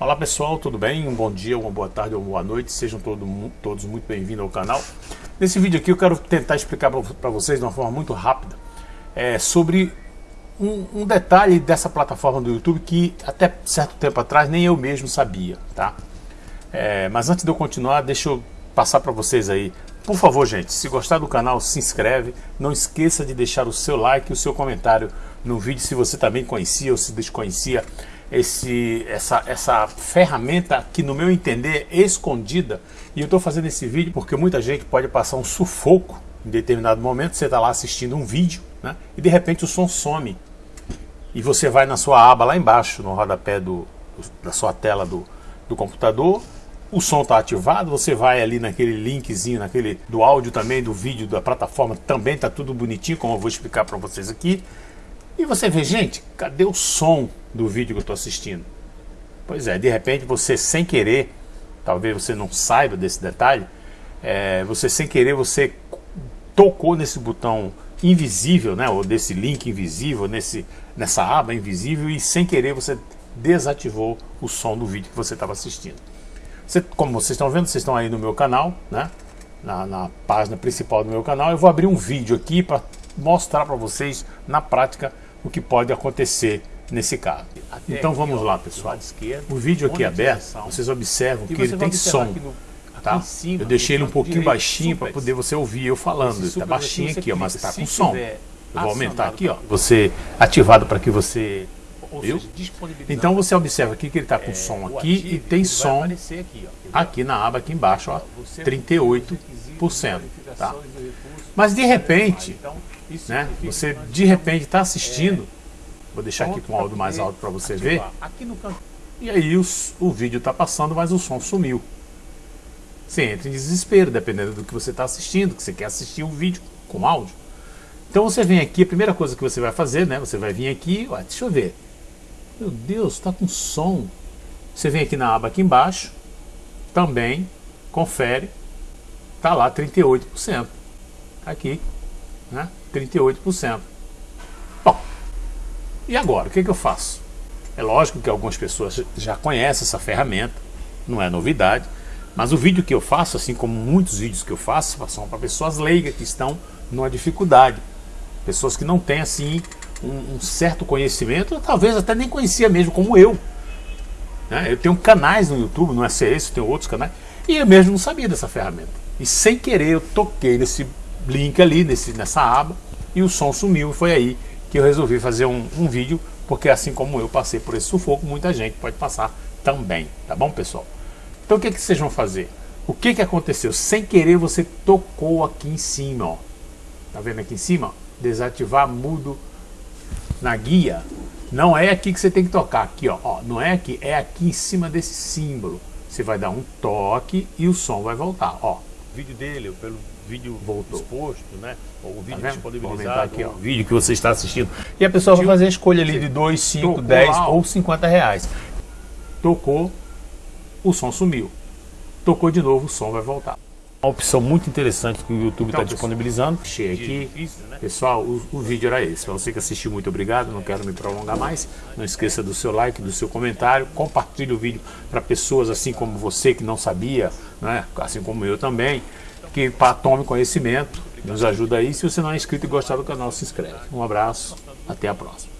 Olá pessoal, tudo bem? Um bom dia, uma boa tarde ou uma boa noite, sejam todo, todos muito bem-vindos ao canal. Nesse vídeo aqui eu quero tentar explicar para vocês de uma forma muito rápida é, sobre um, um, detalhe dessa plataforma do YouTube que até certo tempo atrás nem eu mesmo sabia, tá? É, mas antes de eu continuar, deixa eu passar para vocês aí. Por favor, gente, se gostar do canal, se inscreve. Não esqueça de deixar o seu like e o seu comentário no vídeo se você também conhecia ou se desconhecia esse, essa, essa ferramenta que no meu entender é escondida. E eu estou fazendo esse vídeo porque muita gente pode passar um sufoco em determinado momento, você está lá assistindo um vídeo né, e de repente o som some. E você vai na sua aba lá embaixo, no rodapé do, da sua tela do, do computador o som está ativado, você vai ali naquele linkzinho, naquele do áudio também, do vídeo, da plataforma, também está tudo bonitinho, como eu vou explicar para vocês aqui. E você vê, gente, cadê o som do vídeo que eu estou assistindo? Pois é, de repente você sem querer, talvez você não saiba desse detalhe, é, você sem querer, você tocou nesse botão invisível, né, ou desse link invisível, nesse, nessa aba invisível e sem querer você desativou o som do vídeo que você estava assistindo. Você, como vocês estão vendo, vocês estão aí no meu canal, né, na, na página principal do meu canal, eu vou abrir um vídeo aqui para mostrar para vocês na prática o que pode acontecer nesse caso. Até então vamos lá pessoal, esquerda, o vídeo aqui aberto, vocês observam que ele tem som. Tá? Cima, eu deixei ele um pouquinho baixinho para poder você ouvir eu falando, está baixinho aqui, ó, mas está com som. Eu vou aumentar aqui, ó, você ativado para que você Viu? Então você observa aqui que ele está com é, som aqui e tem som aqui, na aba aqui embaixo, ó, 38%. Tá? Mas de repente, então, né? Você de repente está assistindo, vou deixar aqui com o áudio mais alto para você ver, e aí os, o vídeo está passando, mas o som sumiu. Você entra em desespero, dependendo do que você está assistindo, que você quer assistir o vídeo com áudio. Então você vem aqui, a primeira coisa que você vai fazer, né? Você vai vir aqui, ó, deixa eu ver. Meu Deus, está com som. Você vem aqui na aba aqui embaixo, também, confere, tá lá 38%. Aqui, né? 38%. E agora? O que, que eu faço? É lógico que algumas pessoas já conhecem essa ferramenta, não é novidade, mas o vídeo que eu faço, assim como muitos vídeos que eu faço, são para pessoas leigas que estão numa dificuldade. Pessoas que não têm assim um, um certo conhecimento, talvez até nem conhecia mesmo, como eu. Né? Eu tenho canais no YouTube, não é só esse, eu tenho outros canais, e eu mesmo não sabia dessa ferramenta. E sem querer eu toquei nesse link ali, nesse, nessa aba, e o som sumiu. E foi aí que eu resolvi fazer um, um vídeo, porque assim como eu passei por esse sufoco, muita gente pode passar também, tá bom pessoal? Então o que, que vocês vão fazer? O que, que aconteceu? Sem querer você tocou aqui em cima, ó. Tá vendo aqui em cima? Desativar mudo na guia. Não é aqui que você tem que tocar, aqui ó, ó, não é aqui, é aqui em cima desse símbolo. Você vai dar um toque e o som vai voltar, ó. Vídeo dele, pelo vídeo voltou. exposto, né? Ou o vídeo tá disponibilizado. aqui, o vídeo que você está assistindo. E a pessoa vai fazer a escolha ali de 2, 5, 10 ou 50 reais. Tocou, o som sumiu. Tocou de novo, o som vai voltar. Uma opção muito interessante que o YouTube está então, disponibilizando. Achei aqui. Difícil, né? Pessoal, o, o, vídeo era esse. Para você que assistiu, muito obrigado. Não quero me prolongar mais. Não esqueça do seu like, do seu comentário. Compartilhe o vídeo para pessoas assim como você que não sabia, né? assim como eu também que tome conhecimento, nos ajuda aí. Se você não é inscrito e gostar do canal, se inscreve. Um abraço, até a próxima.